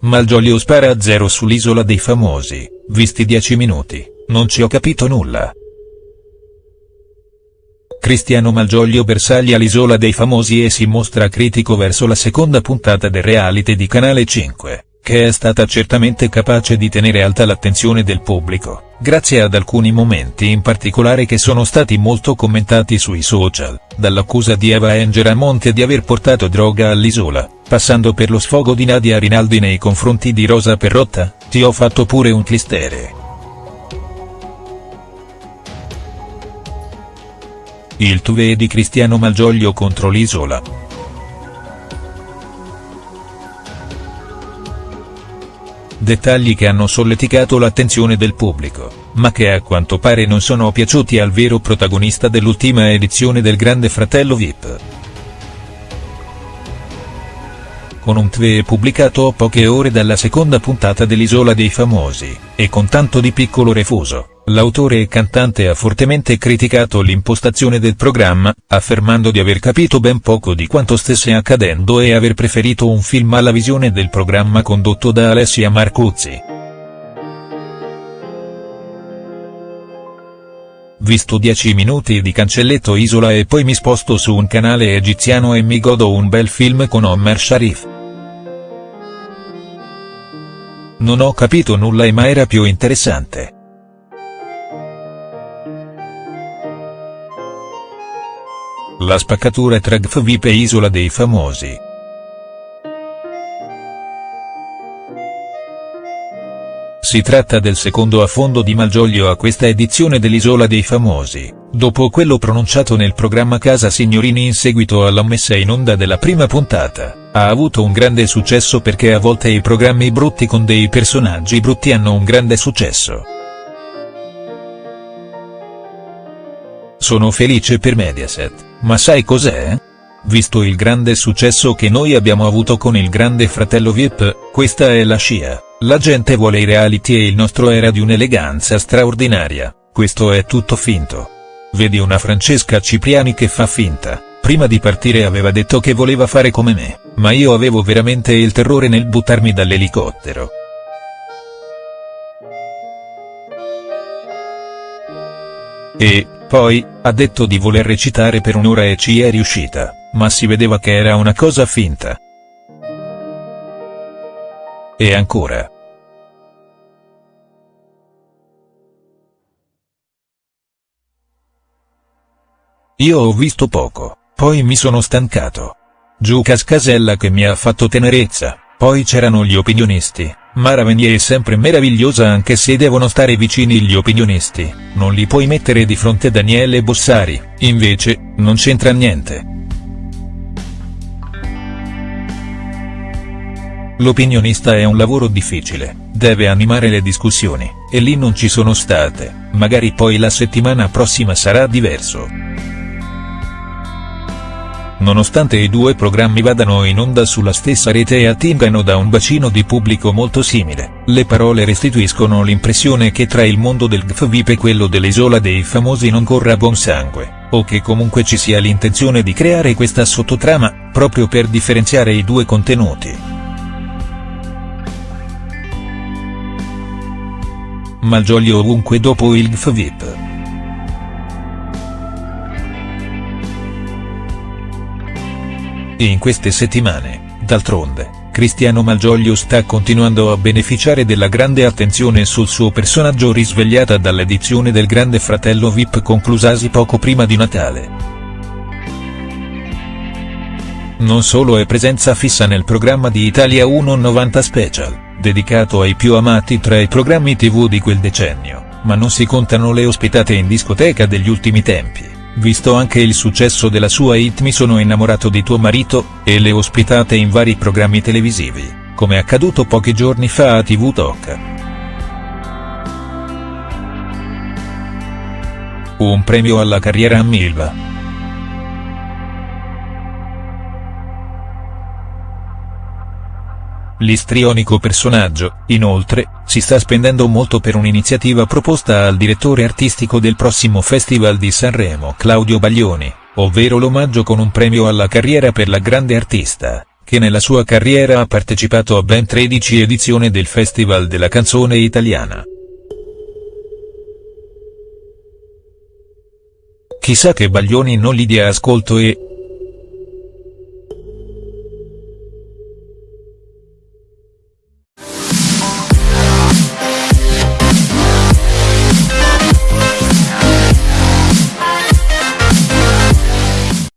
Malgioglio spara a zero sull'isola dei famosi, visti 10 minuti, non ci ho capito nulla. Cristiano Malgioglio bersaglia all'isola dei famosi e si mostra critico verso la seconda puntata del reality di Canale 5 che è stata certamente capace di tenere alta l'attenzione del pubblico, grazie ad alcuni momenti in particolare che sono stati molto commentati sui social, dall'accusa di Eva Angela Monte di aver portato droga all'isola, passando per lo sfogo di Nadia Rinaldi nei confronti di Rosa Perrotta, ti ho fatto pure un clistere. Il tuve di Cristiano Malgioglio contro l'isola. Dettagli che hanno solleticato l'attenzione del pubblico, ma che a quanto pare non sono piaciuti al vero protagonista dell'ultima edizione del Grande Fratello Vip. con un tweet pubblicato a poche ore dalla seconda puntata dell'Isola dei Famosi, e con tanto di piccolo refuso, l'autore e cantante ha fortemente criticato l'impostazione del programma, affermando di aver capito ben poco di quanto stesse accadendo e aver preferito un film alla visione del programma condotto da Alessia Marcuzzi. Visto 10 minuti di cancelletto Isola e poi mi sposto su un canale egiziano e mi godo un bel film con Omar Sharif. Non ho capito nulla ma era più interessante. La spaccatura tra GFVIP e Isola dei Famosi. Si tratta del secondo affondo di Malgioglio a questa edizione dell'Isola dei Famosi, dopo quello pronunciato nel programma Casa Signorini in seguito alla messa in onda della prima puntata. Ha avuto un grande successo perché a volte i programmi brutti con dei personaggi brutti hanno un grande successo. Sono felice per Mediaset, ma sai cos'è? Visto il grande successo che noi abbiamo avuto con il grande fratello VIP, questa è la scia, la gente vuole i reality e il nostro era di un'eleganza straordinaria, questo è tutto finto. Vedi una Francesca Cipriani che fa finta, prima di partire aveva detto che voleva fare come me, ma io avevo veramente il terrore nel buttarmi dall'elicottero. E, poi, ha detto di voler recitare per un'ora e ci è riuscita, ma si vedeva che era una cosa finta. E ancora. Io ho visto poco. Poi mi sono stancato. Giucas Casella che mi ha fatto tenerezza, poi c'erano gli opinionisti, Mara Venier è sempre meravigliosa anche se devono stare vicini gli opinionisti, non li puoi mettere di fronte Daniele Bossari, invece, non c'entra niente. L'opinionista è un lavoro difficile, deve animare le discussioni, e lì non ci sono state, magari poi la settimana prossima sarà diverso. Nonostante i due programmi vadano in onda sulla stessa rete e attingano da un bacino di pubblico molto simile, le parole restituiscono l'impressione che tra il mondo del GFVIP e quello dell'Isola dei Famosi non corra buon sangue, o che comunque ci sia l'intenzione di creare questa sottotrama, proprio per differenziare i due contenuti. Malgioglio ovunque dopo il GFVIP. In queste settimane, d'altronde, Cristiano Malgioglio sta continuando a beneficiare della grande attenzione sul suo personaggio risvegliata dall'edizione del Grande Fratello Vip conclusasi poco prima di Natale. Non solo è presenza fissa nel programma di Italia 190 Special, dedicato ai più amati tra i programmi tv di quel decennio, ma non si contano le ospitate in discoteca degli ultimi tempi visto anche il successo della sua hit Mi sono innamorato di tuo marito, e le ospitate in vari programmi televisivi, come accaduto pochi giorni fa a TV Talk. Un premio alla carriera a Milva. L'istrionico personaggio, inoltre, si sta spendendo molto per un'iniziativa proposta al direttore artistico del prossimo Festival di Sanremo Claudio Baglioni, ovvero l'omaggio con un premio alla carriera per la grande artista, che nella sua carriera ha partecipato a ben 13 edizioni del Festival della canzone italiana. Chissà che Baglioni non gli dia ascolto e,